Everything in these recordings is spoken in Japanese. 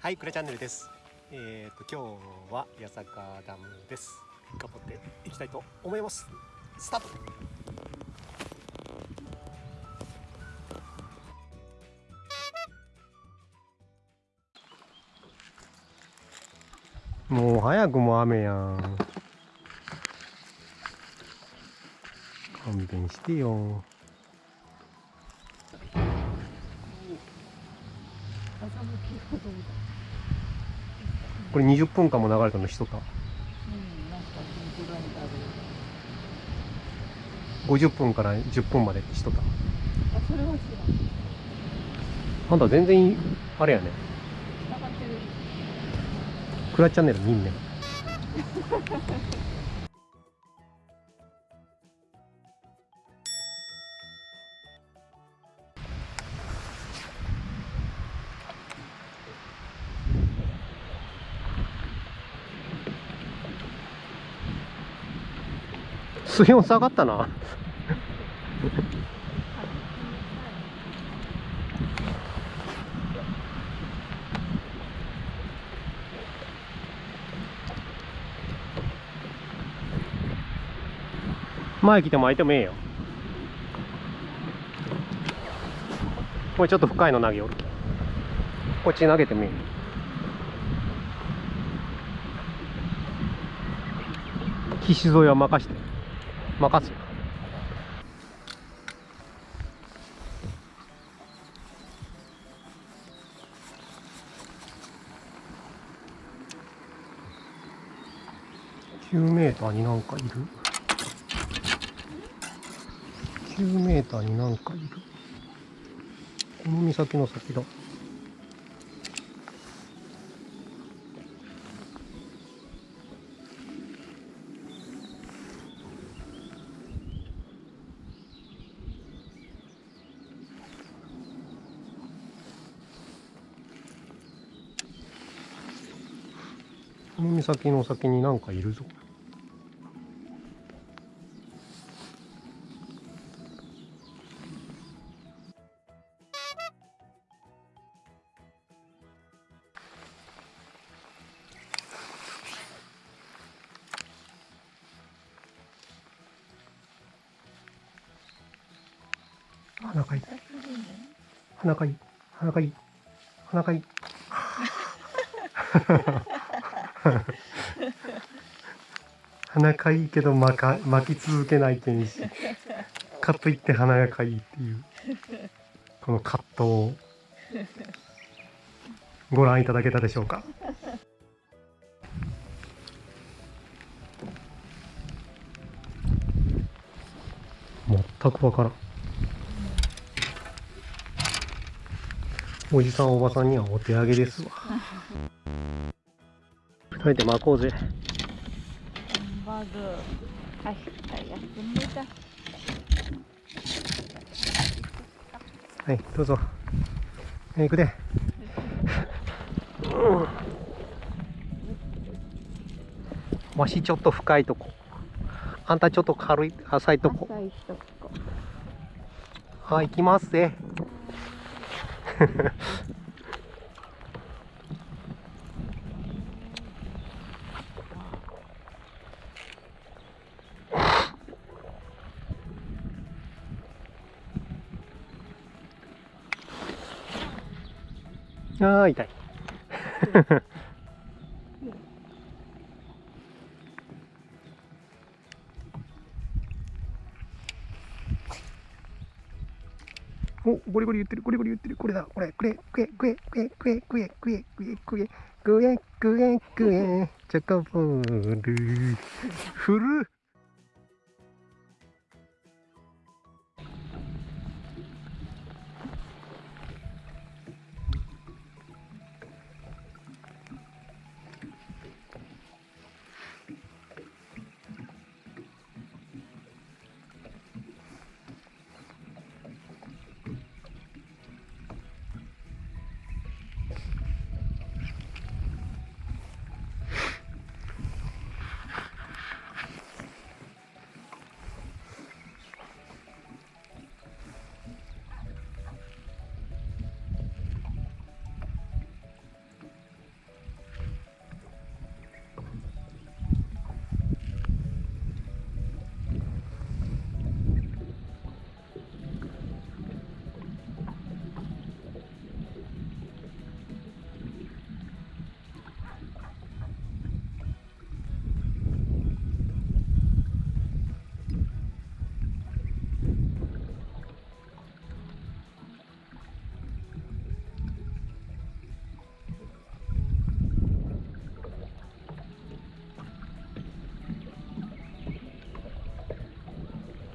はいクレチャンネルです。えっ、ー、と今日は八坂ダムです。頑張っていきたいと思います。スタート。もう早くも雨やん。勘弁してよこれ20分間も流れたの人か？50分から10分までしとったあそれは違う。あんた全然あれやね。クラチャンネル見んね水温下がったな。前来ても開いてもええよ。これちょっと深いの投げよる。こっち投げてもええ。岸沿いは任して。任すよ9メーターになんかいる。9メーターになんかいる。この岬の先だ。この岬の先になんかいるぞ。鼻かい。鼻かい。鼻かい。鼻かい 鼻かいいけど巻か巻き続けないけんしかといって鼻がかいいっていう。この葛藤をご覧いただけたでしょうか。全くわからん。おじさんおばさんにはお手上げですわ。巻こうぜ。はいどうぞ。行くで、うん、わしちょっと深いとこ。あんたちょっと軽い浅いとこ。はい行きますぜああ、痛い。お、ゴリゴリ言ってる、ゴリゴリ言ってる、これだ、これ、くれ、くれ、くれ、くれ、くれ、くれ、くれ、くれ、くれ、くれ、くれ、くれ、チョコボール、ふる。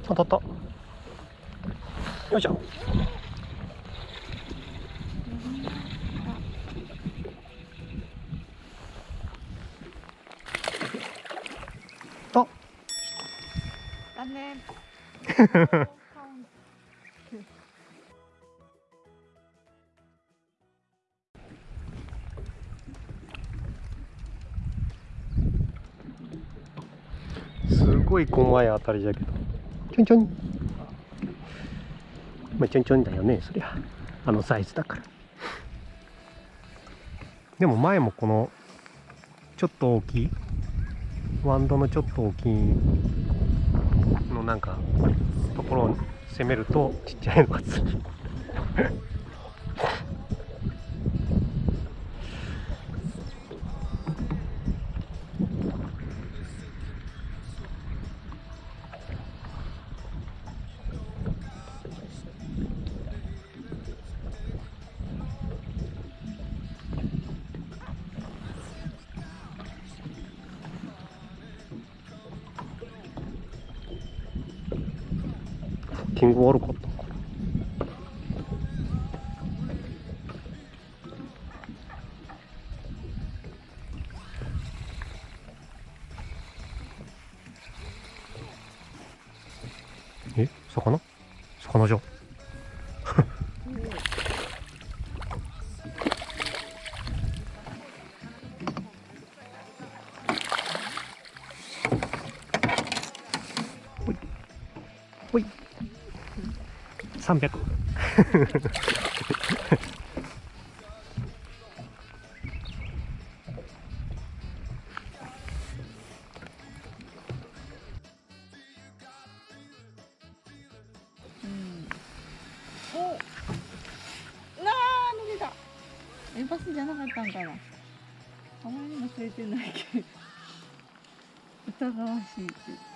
当たった。よいしょ。あ。残念。すごい細い当たりだけどちょんちょんまあちょんちょんだよねそりゃ。あのサイズだから。でも前もこのちょっと大きいワンドのちょっと大きいのなんかところを攻めるとちっちゃいのがつティング悪かったのかな。え？魚？魚じゃん。ほい。ほい。300おなあ抜けた。エバスじゃなかったんかな。あまりにも釣れてないけど。疑わしいって